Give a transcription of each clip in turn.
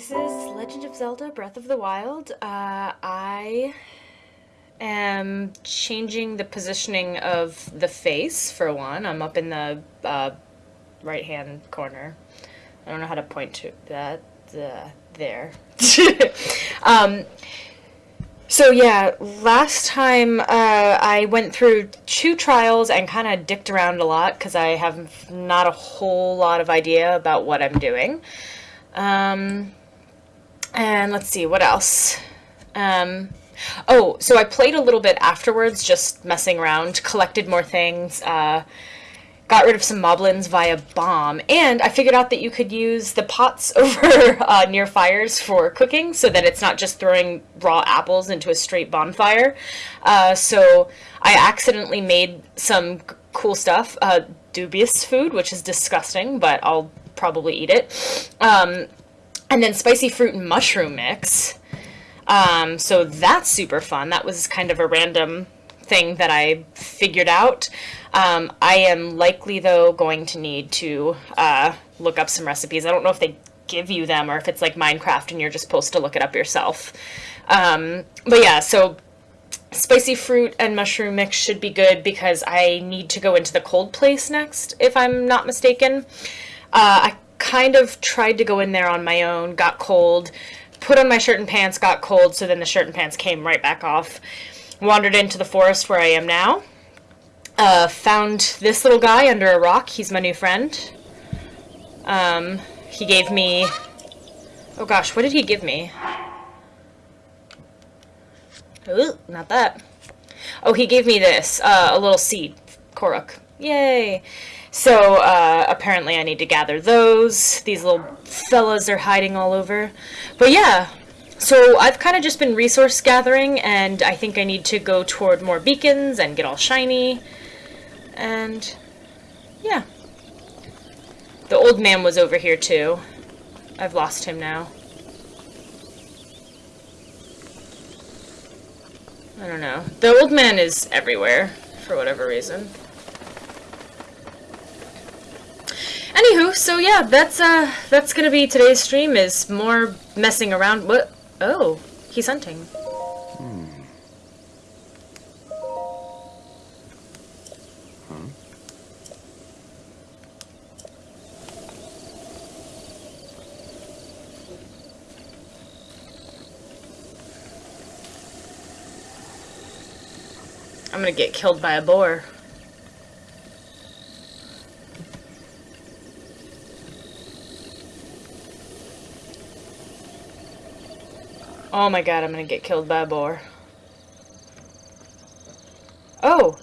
This is Legend of Zelda Breath of the Wild. Uh, I am changing the positioning of the face, for one. I'm up in the uh, right hand corner. I don't know how to point to that. Uh, there. um, so yeah, last time uh, I went through two trials and kind of dicked around a lot because I have not a whole lot of idea about what I'm doing. Um, and let's see, what else? Um, oh, so I played a little bit afterwards, just messing around, collected more things, uh, got rid of some moblins via bomb, and I figured out that you could use the pots over uh, near fires for cooking so that it's not just throwing raw apples into a straight bonfire. Uh, so I accidentally made some cool stuff, uh, dubious food, which is disgusting, but I'll probably eat it. Um, and then spicy fruit and mushroom mix. Um, so that's super fun. That was kind of a random thing that I figured out. Um, I am likely, though, going to need to uh, look up some recipes. I don't know if they give you them or if it's like Minecraft and you're just supposed to look it up yourself. Um, but yeah, so spicy fruit and mushroom mix should be good because I need to go into the cold place next, if I'm not mistaken. Uh, I kind of tried to go in there on my own, got cold, put on my shirt and pants, got cold, so then the shirt and pants came right back off. Wandered into the forest where I am now. Uh, found this little guy under a rock. He's my new friend. Um, he gave me... Oh gosh, what did he give me? Ooh, not that. Oh, he gave me this, uh, a little seed. Korok. Yay! So, uh, apparently I need to gather those. These little fellas are hiding all over. But yeah, so I've kind of just been resource gathering, and I think I need to go toward more beacons and get all shiny. And, yeah. The old man was over here, too. I've lost him now. I don't know. The old man is everywhere, for whatever reason. Anywho, so yeah, that's uh that's gonna be today's stream is more messing around. What? Oh, he's hunting. Hmm. I'm gonna get killed by a boar. Oh my god, I'm gonna get killed by a boar. Oh!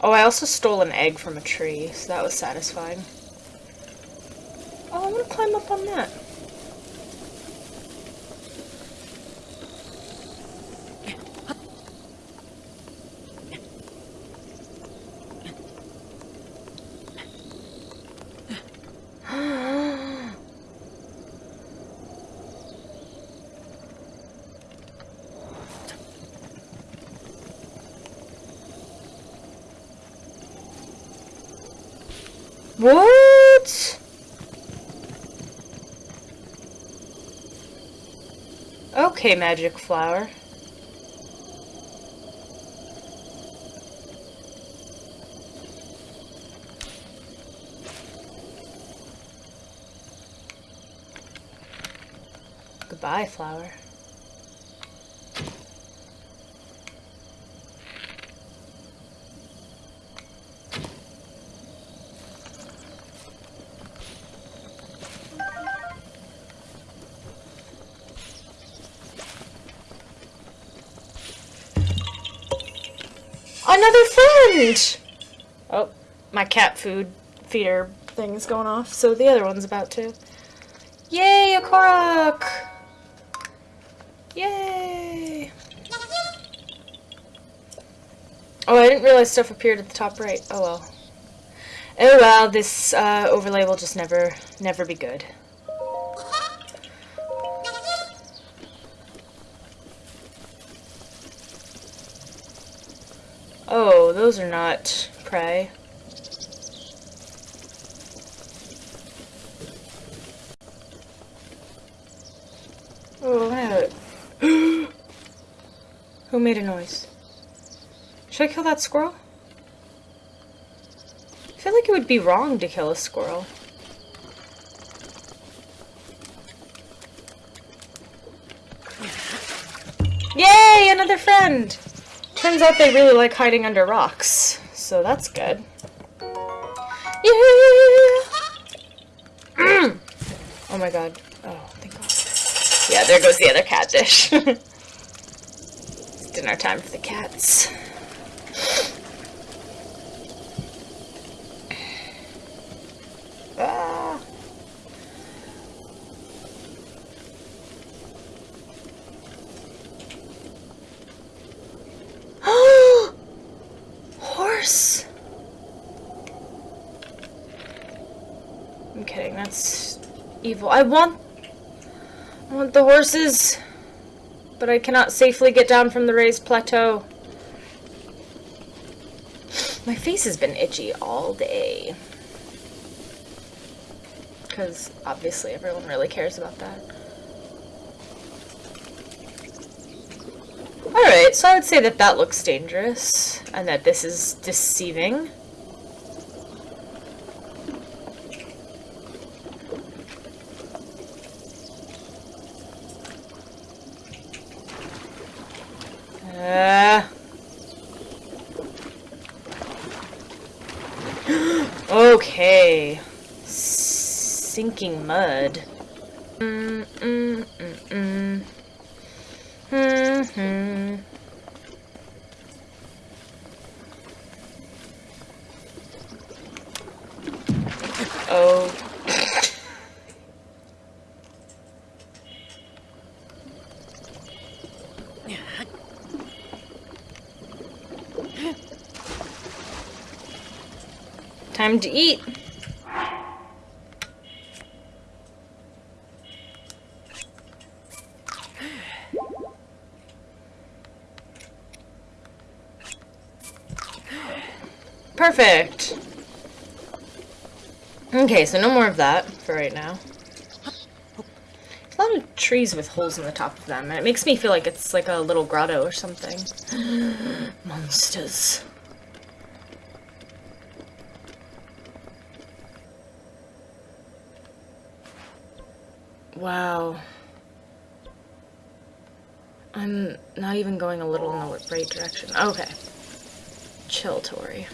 Oh, I also stole an egg from a tree, so that was satisfying. Oh, I want to climb up on that. What? Okay, magic flower. Goodbye, flower. Another friend! Oh, my cat food feeder thing is going off, so the other one's about to. Yay, a Korok! Yay! Oh, I didn't realize stuff appeared at the top right. Oh well. Oh well, this uh, overlay will just never, never be good. Oh, those are not prey. Oh, I. Who made a noise? Should I kill that squirrel? I feel like it would be wrong to kill a squirrel. Yay! Another friend! Turns out they really like hiding under rocks, so that's good. Yeah! Mm. oh my god. Oh, thank god. Yeah, there goes the other cat dish. it's dinner time for the cats. Ah. Horse! I'm kidding, that's I want... I want the horses, but I cannot safely get down from the raised plateau. My face has been itchy all day. Because obviously everyone really cares about that. Alright, so I would say that that looks dangerous, and that this is deceiving. Uh. okay. Sinking mud. Mm, mm, mm, mm. Hmm, hmm. Oh. Time to eat. Perfect. Okay, so no more of that for right now. A lot of trees with holes in the top of them, and it makes me feel like it's like a little grotto or something. Monsters. Wow. I'm not even going a little in the right direction. Okay. Chill, Tori.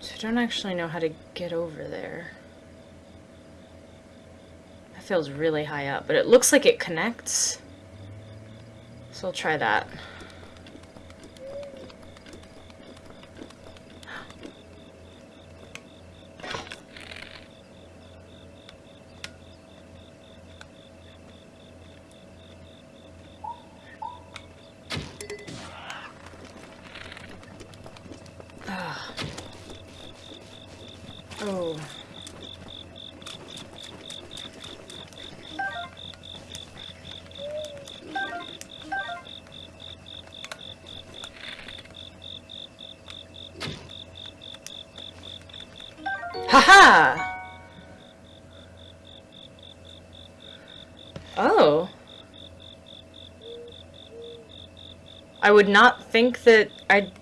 So I don't actually know how to get over there. That feels really high up, but it looks like it connects. So I'll try that. Oh. Haha! Oh. I would not think that I'd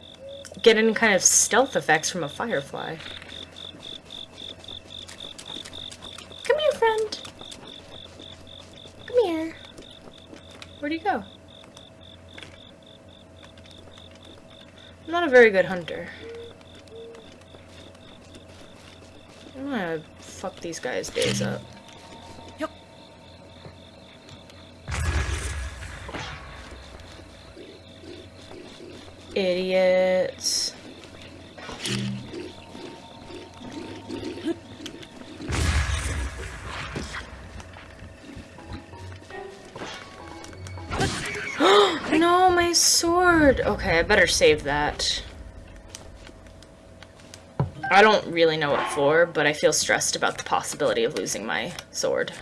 get any kind of stealth effects from a firefly. Come here, friend. Come here. Where'd he go? I'm not a very good hunter. I'm gonna fuck these guys' days up. Yep. Idiots. Okay, I better save that. I don't really know what for, but I feel stressed about the possibility of losing my sword.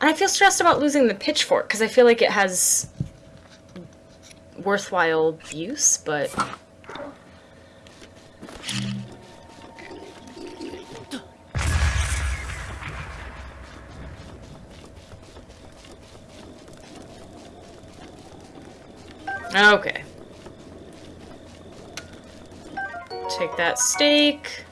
And I feel stressed about losing the pitchfork, because I feel like it has worthwhile use, but Okay. Take that steak.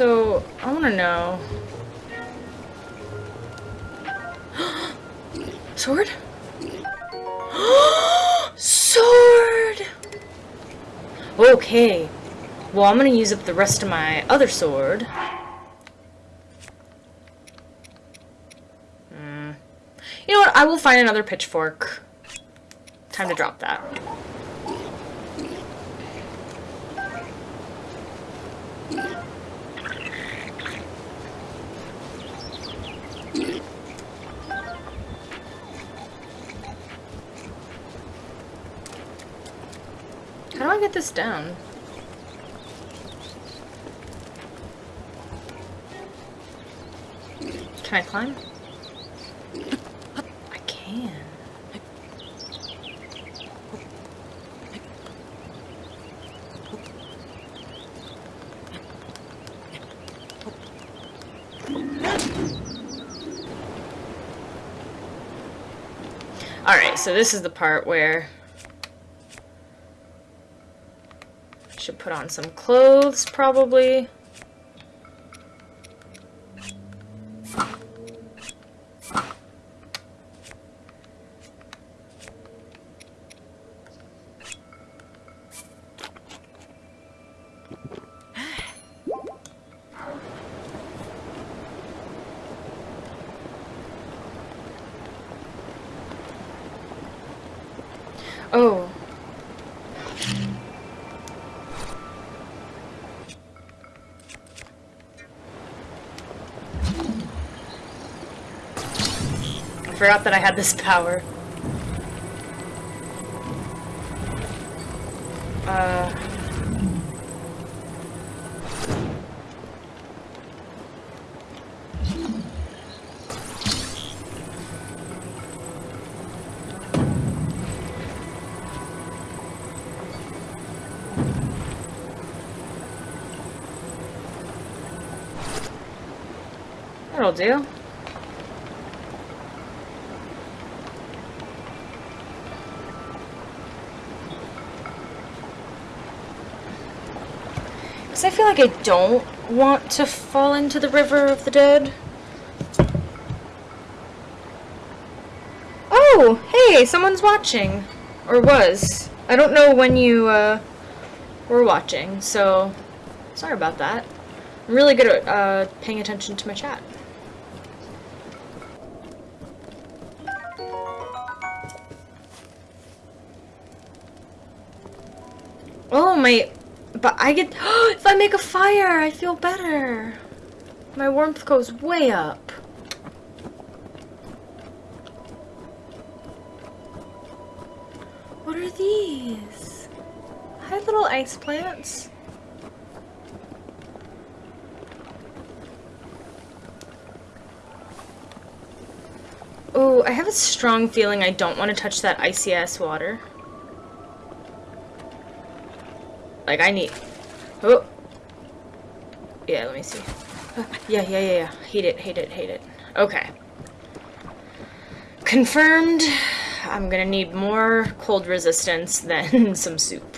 So, I want to know. Sword? sword! Okay. Well, I'm gonna use up the rest of my other sword. Hmm. You know what? I will find another pitchfork. Time to drop that. Get this down? Can I climb? I can. Alright, so this is the part where I should put on some clothes, probably. Oh. I forgot that I had this power. Uh... That'll do. Because I feel like I don't want to fall into the river of the dead. Oh, hey, someone's watching. Or was. I don't know when you uh, were watching, so sorry about that. I'm really good at uh, paying attention to my chat. Oh, my... But I get... if I make a fire, I feel better. My warmth goes way up. What are these? Hi, little ice plants. Oh, I have a strong feeling I don't want to touch that icy ass water. Like, I need... Oh! Yeah, let me see. Yeah, yeah, yeah, yeah. Hate it, hate it, hate it. Okay. Confirmed. I'm gonna need more cold resistance than some soup.